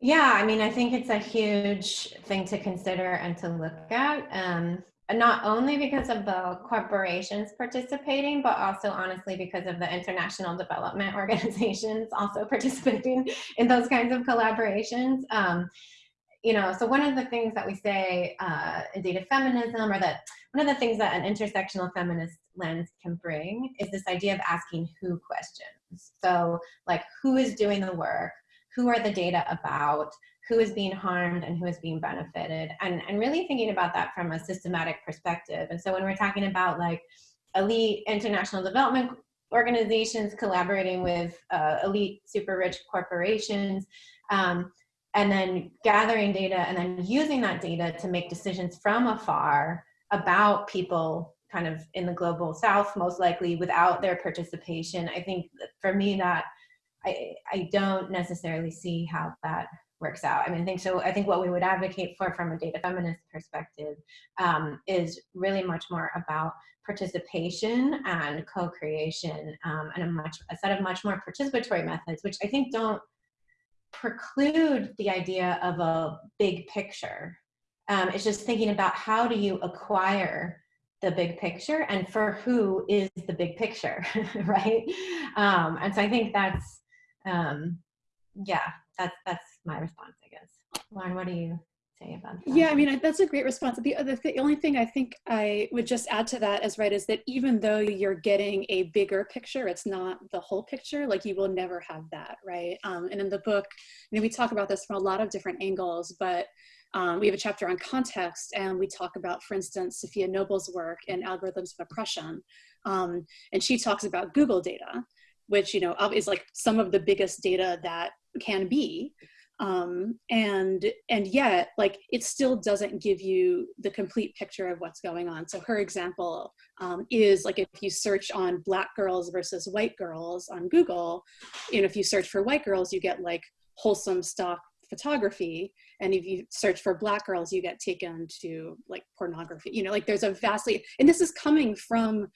Yeah, I mean, I think it's a huge thing to consider and to look at. Um, not only because of the corporations participating, but also honestly because of the international development *laughs* organizations also participating in those kinds of collaborations. Um, you know, so one of the things that we say uh, in data feminism, or that one of the things that an intersectional feminist lens can bring is this idea of asking who questions. So like who is doing the work? Who are the data about, who is being harmed and who is being benefited, and, and really thinking about that from a systematic perspective. And so when we're talking about like elite international development organizations collaborating with uh, elite super rich corporations, um, and then gathering data and then using that data to make decisions from afar about people kind of in the global south most likely without their participation i think for me that i i don't necessarily see how that works out i mean i think so i think what we would advocate for from a data feminist perspective um, is really much more about participation and co-creation um, and a much a set of much more participatory methods which i think don't preclude the idea of a big picture. Um, it's just thinking about how do you acquire the big picture and for who is the big picture, *laughs* right? Um, and so I think that's, um, yeah, that's, that's my response, I guess. Lauren, what do you say about that? Yeah, I mean, that's a great response. The other the only thing I think I would just add to that is right is that even though you're getting a bigger picture, it's not the whole picture. Like you will never have that, right? Um, and in the book, you know, we talk about this from a lot of different angles, but um, we have a chapter on context, and we talk about, for instance, Safiya Noble's work in Algorithms of Oppression, um, and she talks about Google data, which you know is like some of the biggest data that can be. Um, and and yet like it still doesn't give you the complete picture of what's going on. So her example um, is like if you search on black girls versus white girls on google and if you search for white girls you get like wholesome stock photography. And if you search for black girls you get taken to like pornography. You know like there's a vastly and this is coming from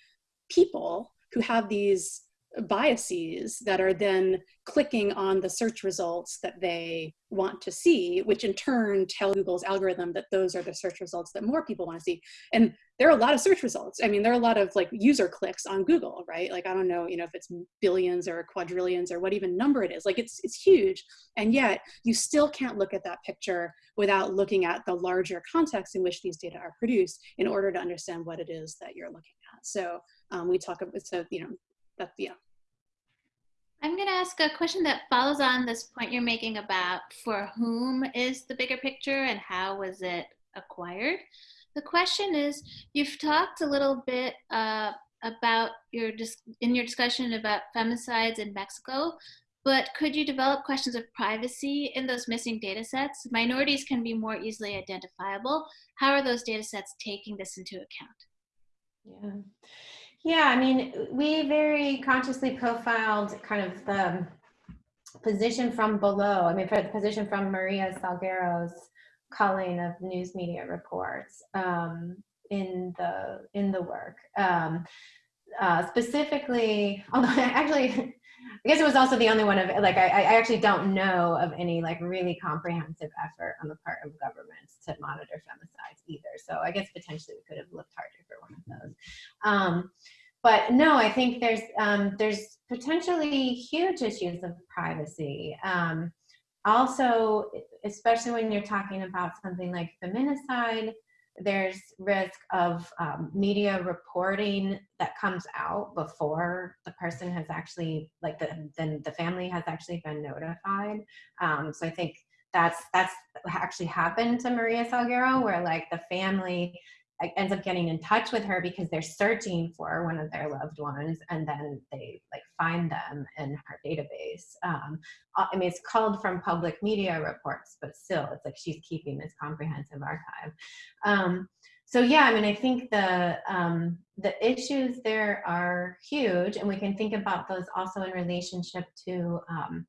people who have these biases that are then clicking on the search results that they want to see, which in turn tell Google's algorithm that those are the search results that more people want to see. And there are a lot of search results. I mean, there are a lot of like user clicks on Google, right? Like, I don't know, you know, if it's billions or quadrillions or what even number it is, like it's, it's huge. And yet you still can't look at that picture without looking at the larger context in which these data are produced in order to understand what it is that you're looking at. So um, we talk about, so, you know, that, yeah. I'm going to ask a question that follows on this point you're making about for whom is the bigger picture and how was it acquired. The question is, you've talked a little bit uh, about your in your discussion about femicides in Mexico, but could you develop questions of privacy in those missing data sets? Minorities can be more easily identifiable. How are those data sets taking this into account? Yeah. Yeah, I mean, we very consciously profiled kind of the position from below. I mean, for the position from Maria Salguero's culling of news media reports um, in the in the work. Um, uh, specifically, although I *laughs* actually, I guess it was also the only one of like I, I actually don't know of any like really comprehensive effort on the part of governments to monitor femicides either. So I guess potentially we could have looked harder for one of those. Um, but no, I think there's um, there's potentially huge issues of privacy. Um, also, especially when you're talking about something like feminicide, there's risk of um, media reporting that comes out before the person has actually like the then the family has actually been notified um, so i think that's that's actually happened to maria salguero where like the family ends up getting in touch with her because they're searching for one of their loved ones and then they like find them in her database. Um, i mean it's called from public media reports but still it's like she's keeping this comprehensive archive. Um, so yeah i mean i think the um, the issues there are huge and we can think about those also in relationship to um,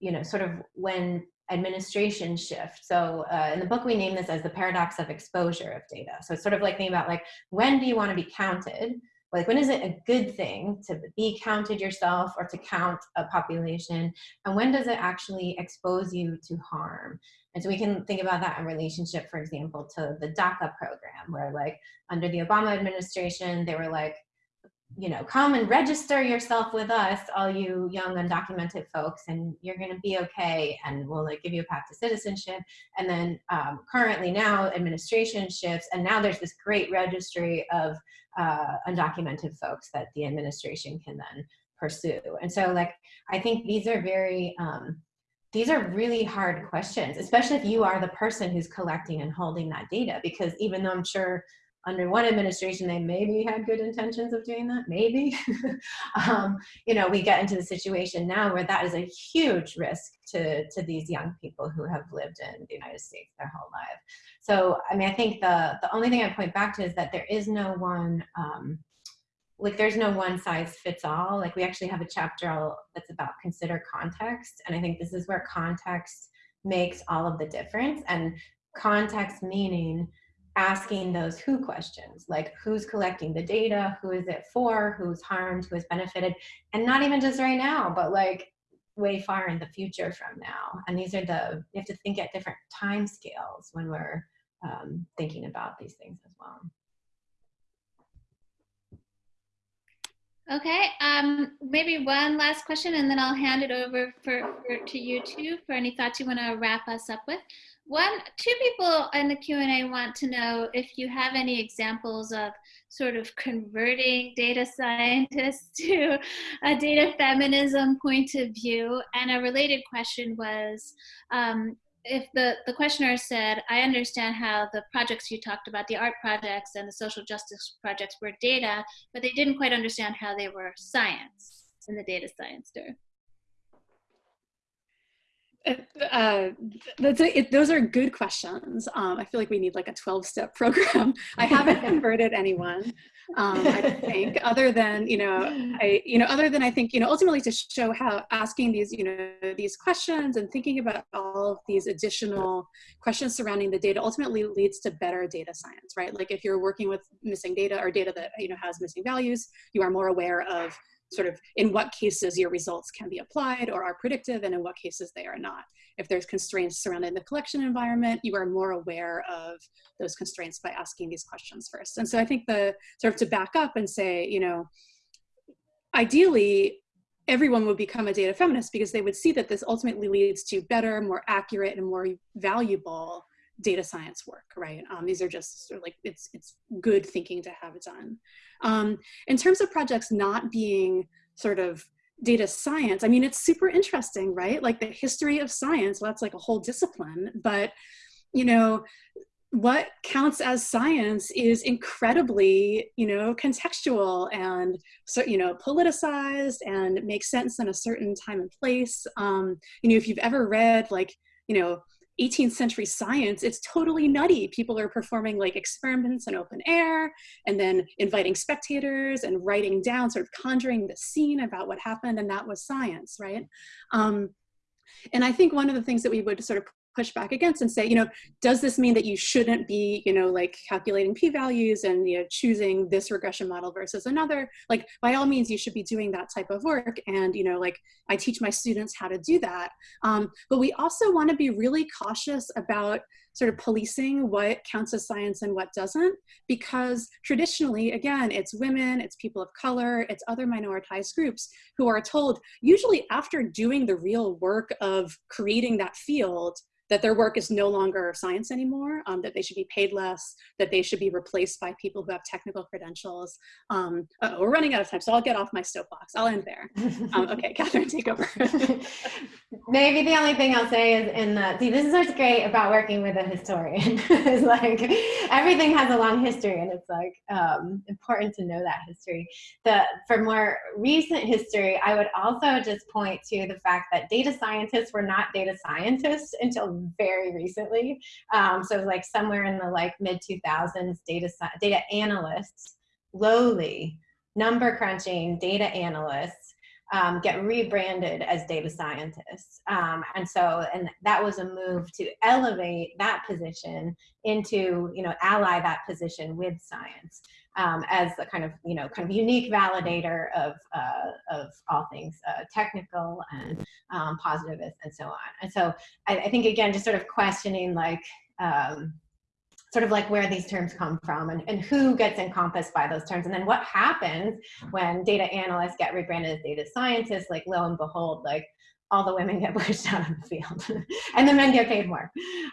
you know sort of when administration shift. So uh, in the book, we name this as the paradox of exposure of data. So it's sort of like thinking about like, when do you want to be counted? Like when is it a good thing to be counted yourself or to count a population? And when does it actually expose you to harm? And so we can think about that in relationship, for example, to the DACA program, where like under the Obama administration, they were like, you know, come and register yourself with us, all you young undocumented folks, and you're going to be okay, and we'll like give you a path to citizenship. And then um, currently now administration shifts, and now there's this great registry of uh, undocumented folks that the administration can then pursue. And so, like, I think these are very um, these are really hard questions, especially if you are the person who's collecting and holding that data, because even though I'm sure under one administration they maybe had good intentions of doing that maybe. *laughs* Um, you know we get into the situation now where that is a huge risk to to these young people who have lived in the united states their whole life. So i mean i think the the only thing i point back to is that there is no one um, like there's no one size fits all. Like we actually have a chapter that's about consider context and i think this is where context makes all of the difference. And context meaning asking those who questions like who's collecting the data? Who is it for? Who's harmed? Who has benefited? And not even just right now but like way far in the future from now. And these are the you have to think at different time scales when we're um, thinking about these things as well. Okay, um, maybe one last question and then I'll hand it over for, for to you two for any thoughts you want to wrap us up with. One, two people in the Q&A want to know if you have any examples of sort of converting data scientists *laughs* to a data feminism point of view. And a related question was, um, if the, the questioner said, I understand how the projects you talked about, the art projects and the social justice projects were data, but they didn't quite understand how they were science in the data science term. Uh, it, those are good questions. Um, I feel like we need like a 12 step *laughs* program. I haven't *laughs* converted anyone, um, I think, other than, you know, I, you know, other than I think, you know, ultimately to show how asking these, you know, these questions and thinking about all of these additional questions surrounding the data ultimately leads to better data science, right? Like if you're working with missing data or data that, you know, has missing values, you are more aware of sort of in what cases your results can be applied or are predictive and in what cases they are not. If there's constraints surrounding the collection environment, you are more aware of those constraints by asking these questions first. And so I think the sort of to back up and say, you know, ideally, everyone would become a data feminist because they would see that this ultimately leads to better, more accurate, and more valuable data science work, right? Um, these are just sort of like, it's, it's good thinking to have it done. Um, in terms of projects not being sort of data science, I mean, it's super interesting, right? Like the history of science, well, that's like a whole discipline, but you know, what counts as science is incredibly, you know, contextual and so, you know, politicized and makes sense in a certain time and place. Um, you know, if you've ever read like, you know, 18th century science, it's totally nutty. People are performing like experiments in open air and then inviting spectators and writing down, sort of conjuring the scene about what happened, and that was science, right? Um, and I think one of the things that we would sort of push back against and say, you know, does this mean that you shouldn't be, you know, like calculating p-values and, you know, choosing this regression model versus another? Like, by all means, you should be doing that type of work. And, you know, like I teach my students how to do that. Um, but we also want to be really cautious about sort of policing what counts as science and what doesn't, because traditionally, again, it's women, it's people of color, it's other minoritized groups who are told, usually after doing the real work of creating that field, that their work is no longer science anymore, um, that they should be paid less, that they should be replaced by people who have technical credentials. Um, we're running out of time, so I'll get off my soapbox. I'll end there. Um, okay, *laughs* Catherine, take over. *laughs* Maybe the only thing I'll say is in the, see, this is what's great about working with a historian. *laughs* is like everything has a long history and it's like um, important to know that history. The, for more recent history, I would also just point to the fact that data scientists were not data scientists until very recently. Um, so like somewhere in the like mid 2000s, data data analysts, lowly number crunching data analysts um, get rebranded as data scientists. Um, and so, and that was a move to elevate that position into, you know, ally that position with science um, as a kind of, you know, kind of unique validator of, uh, of all things uh, technical and um, positivist and so on. And so I, I, think, again, just sort of questioning like, um, sort of like where these terms come from and, and who gets encompassed by those terms. And then what happens when data analysts get rebranded as data scientists, like lo and behold, like all the women get *laughs* pushed out of the field *laughs* and the men get paid more.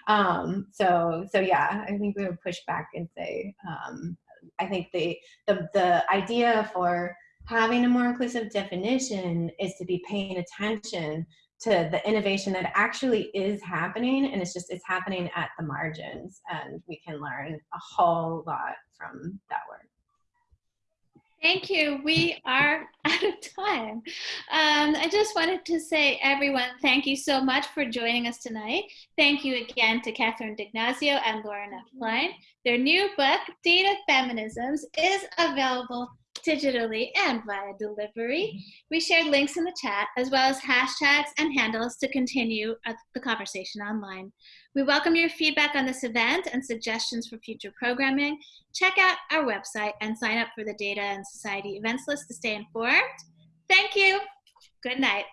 Um, so, so yeah, I think we would push back and say, um, I think the, the, the idea for having a more inclusive definition is to be paying attention to the innovation that actually is happening and it's just it's happening at the margins and we can learn a whole lot from that work Thank you. We are *laughs* out of time. Um, I just wanted to say, everyone, thank you so much for joining us tonight. Thank you again to Catherine D'Ignazio and Lauren F. Klein. Their new book, Data Feminisms, is available digitally and via delivery. Mm-hmm. We shared links in the chat as well as hashtags and handles to continue the conversation online. We welcome your feedback on this event and suggestions for future programming. Check out our website and sign up for the Data and Society events list to stay informed. Thank you. Good night.